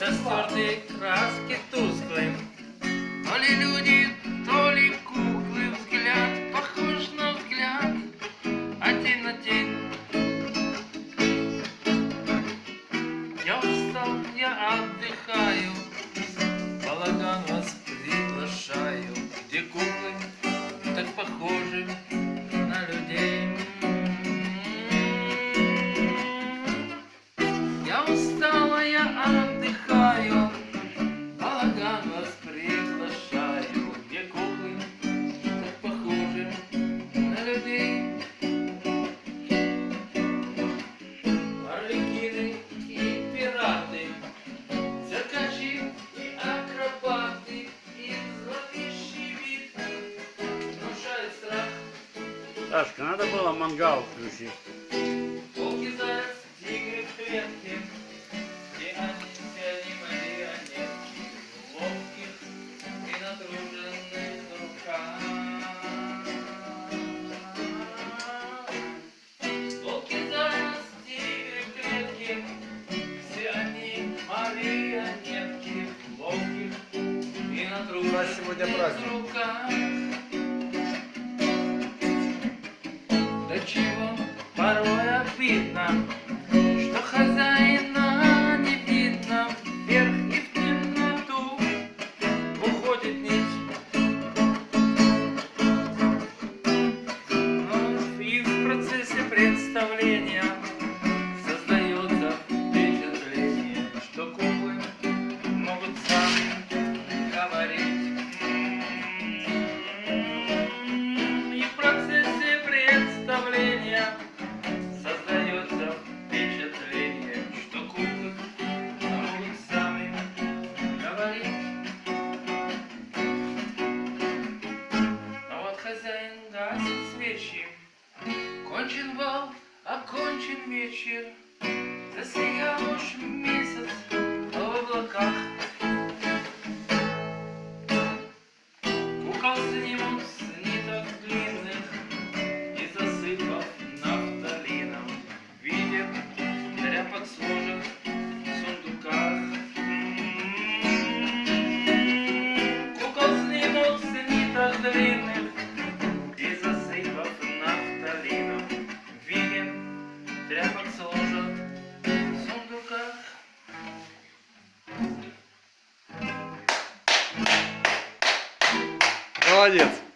со стертые краски тусклые. балаган вас приглашаю, где куклы так похожи на людей. Арлекины и пираты, циркачи и акробаты, и зловещий вид внушает страх. Сашка, надо было мангал включить. Волки, заяц, тигры в клетке, У нас сегодня праздник. До чего порой обидно, что хозяина кончен бал, окончен вечер, засиял уж месяц в облаках. Снимут с тряпок сложен в сундуках Молодец.